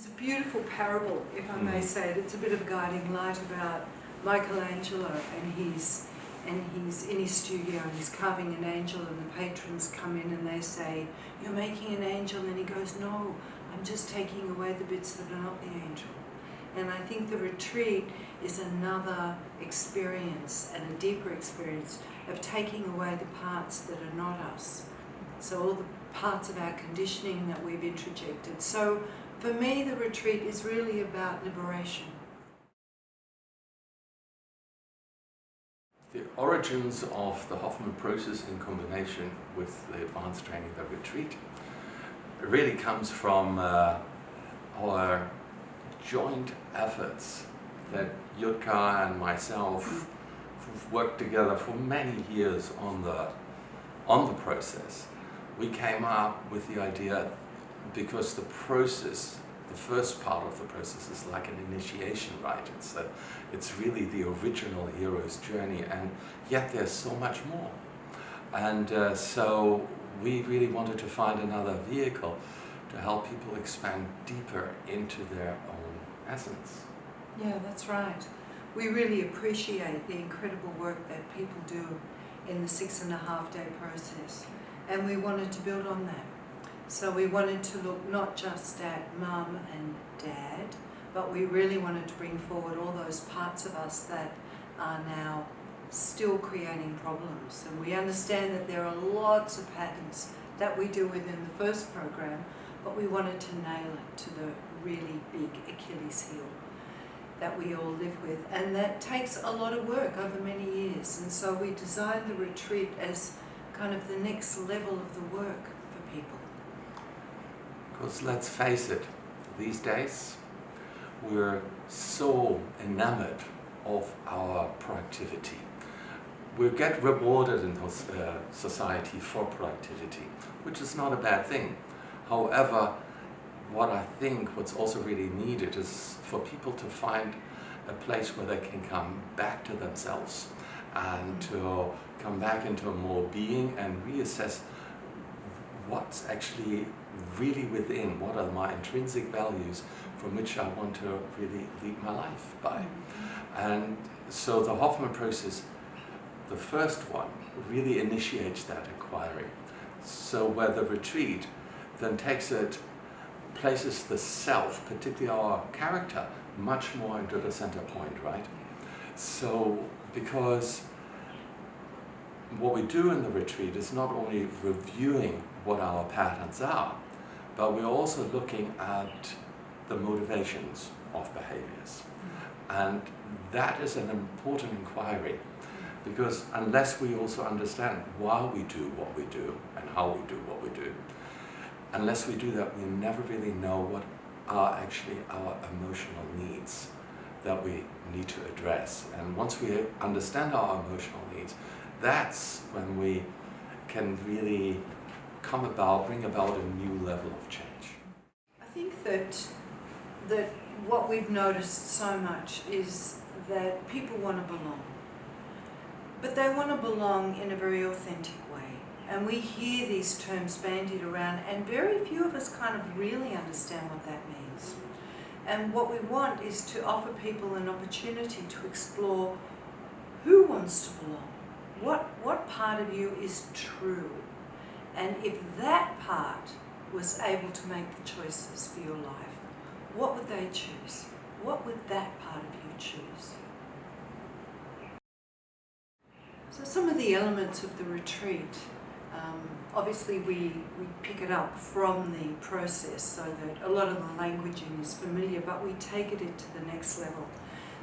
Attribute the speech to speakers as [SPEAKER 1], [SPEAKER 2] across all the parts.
[SPEAKER 1] There's a beautiful parable, if I may
[SPEAKER 2] Mm.
[SPEAKER 1] say it. It's a bit of a guiding light about Michelangelo and he's and he's in his studio and he's carving an angel and the patrons come in and they say, You're making an angel and he goes, No, I'm just taking away the bits that are not the angel. And I think the retreat is another experience and a deeper experience of taking away the parts that are not us. So all the parts of our conditioning that we've interjected. So for me, the retreat is really about liberation.
[SPEAKER 2] The origins of the Hoffman process in combination with the advanced training, the retreat, really comes from uh, our joint efforts that Yutka and myself worked together for many years on the on the process. We came up with the idea because the process, the first part of the process is like an initiation rite. It's, a, it's really the original hero's journey and yet there's so much more. And uh, so we really wanted to find another vehicle to help people expand deeper into their own essence.
[SPEAKER 1] Yeah, that's right. We really appreciate the incredible work that people do in the six and a half day process. And we wanted to build on that. So we wanted to look not just at mum and dad, but we really wanted to bring forward all those parts of us that are now still creating problems. And we understand that there are lots of patterns that we do within the first program, but we wanted to nail it to the really big Achilles heel that we all live with. And that takes a lot of work over many years. And so we designed the retreat as kind of the next level of the work for people.
[SPEAKER 2] Because let's face it, these days we're so enamored of our productivity. We get rewarded in this, uh, society for productivity, which is not a bad thing. However, what I think what's also really needed is for people to find a place where they can come back to themselves and to come back into a more being and reassess what's actually really within, what are my intrinsic values from which I want to really lead my life by. Mm-hmm. And so the Hoffman process, the first one, really initiates that inquiry. So where the retreat then takes it, places the self, particularly our character, much more into the center point, right? So, because what we do in the retreat is not only reviewing what our patterns are, but we're also looking at the motivations of behaviors. And that is an important inquiry because unless we also understand why we do what we do and how we do what we do, unless we do that, we never really know what are actually our emotional needs that we need to address. And once we understand our emotional needs, that's when we can really come about, bring about a new level of change.
[SPEAKER 1] I think that that what we've noticed so much is that people want to belong. But they want to belong in a very authentic way. And we hear these terms bandied around and very few of us kind of really understand what that means. And what we want is to offer people an opportunity to explore who wants to belong. What, what part of you is true? And if that part was able to make the choices for your life, what would they choose? What would that part of you choose? So some of the elements of the retreat, um, obviously we, we pick it up from the process so that a lot of the languaging is familiar, but we take it into the next level.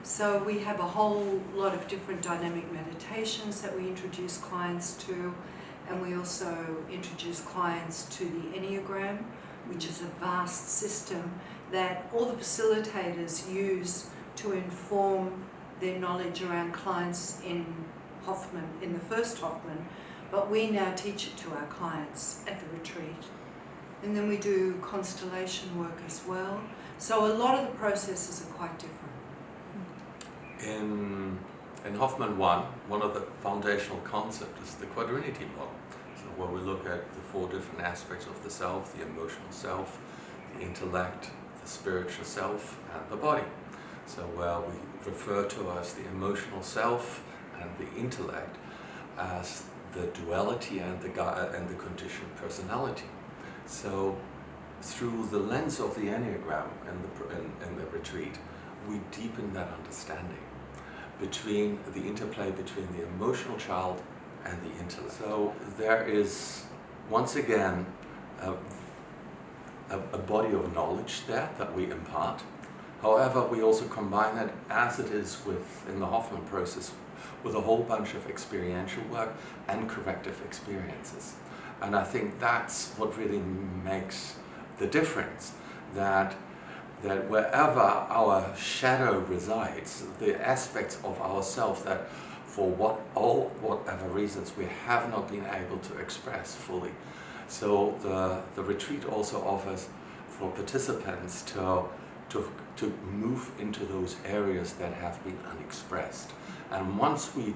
[SPEAKER 1] So we have a whole lot of different dynamic meditations that we introduce clients to, and we also introduce clients to the Enneagram, which is a vast system that all the facilitators use to inform their knowledge around clients in Hoffman, in the first Hoffman, but we now teach it to our clients at the retreat. And then we do constellation work as well. So a lot of the processes are quite different.
[SPEAKER 2] In, in Hoffman 1, one of the foundational concepts is the quadrinity model. So where we look at the four different aspects of the self, the emotional self, the intellect, the spiritual self and the body. So where we refer to as the emotional self and the intellect as the duality and the, and the conditioned personality. So through the lens of the Enneagram and the, in, in the retreat, we deepen that understanding between the interplay between the emotional child and the intellect. So there is, once again, a, a, a, body of knowledge there that we impart. However, we also combine it, as it is with in the Hoffman process, with a whole bunch of experiential work and corrective experiences. And I think that's what really makes the difference, that that wherever our shadow resides, the aspects of ourself that for what all whatever reasons we have not been able to express fully. So the, the retreat also offers for participants to, to, to move into those areas that have been unexpressed. And once we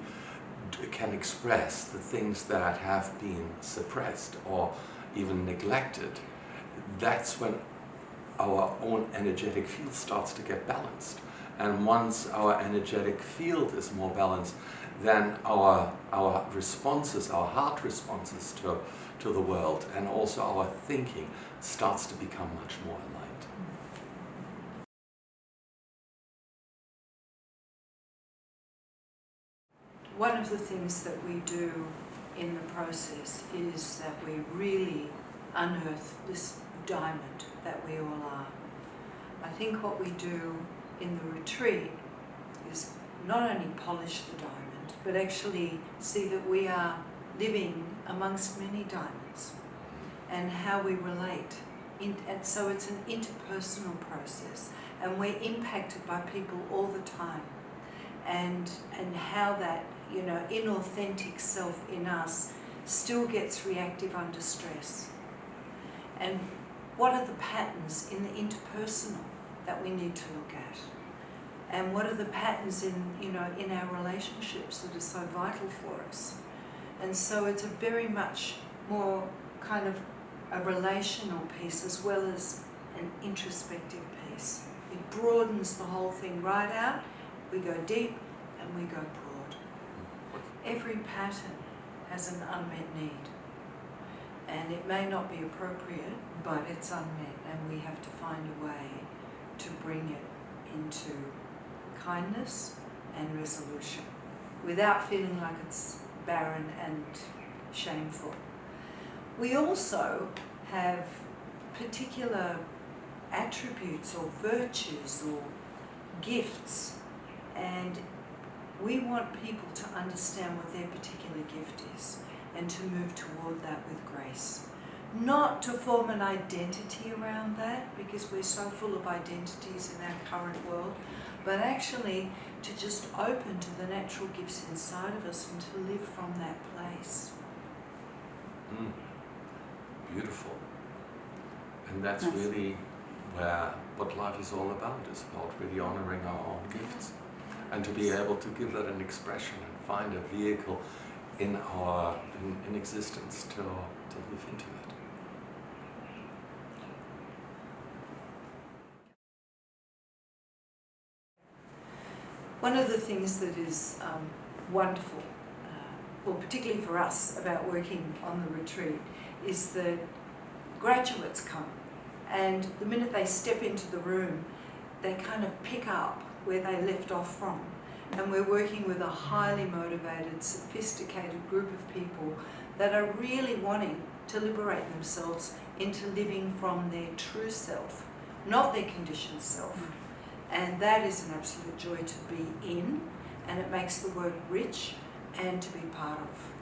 [SPEAKER 2] can express the things that have been suppressed or even neglected, that's when our own energetic field starts to get balanced. And once our energetic field is more balanced, then our, our responses, our heart responses to, to the world and also our thinking starts to become much more aligned.
[SPEAKER 1] One of the things that we do in the process is that we really unearth this diamond that we all are. I think what we do in the retreat is not only polish the diamond, but actually see that we are living amongst many diamonds and how we relate. And so it's an interpersonal process and we're impacted by people all the time and and how that you know inauthentic self in us still gets reactive under stress and what are the patterns in the interpersonal that we need to look at? And what are the patterns in, you know, in our relationships that are so vital for us? And so it's a very much more kind of a relational piece as well as an introspective piece. It broadens the whole thing right out. We go deep and we go broad. Every pattern has an unmet need and it may not be appropriate, but it's unmet, and we have to find a way to bring it into kindness and resolution without feeling like it's barren and shameful. We also have particular attributes or virtues or gifts and we want people to understand what their particular gift is and to move toward that with grace. Not to form an identity around that, because we're so full of identities in our current world, but actually to just open to the natural gifts inside of us and to live from that place.
[SPEAKER 2] Mm. Beautiful. And that's nice. really where what life is all about, is about really honoring our own gifts. And to be able to give that an expression and find a vehicle in our in, in existence to, to live into it.
[SPEAKER 1] One of the things that is um, wonderful, uh, well particularly for us about working on the retreat, is that graduates come and the minute they step into the room they kind of pick up where they left off from and we're working with a highly motivated, sophisticated group of people that are really wanting to liberate themselves into living from their true self, not their conditioned self. Mm. And that is an absolute joy to be in, and it makes the work rich and to be part of.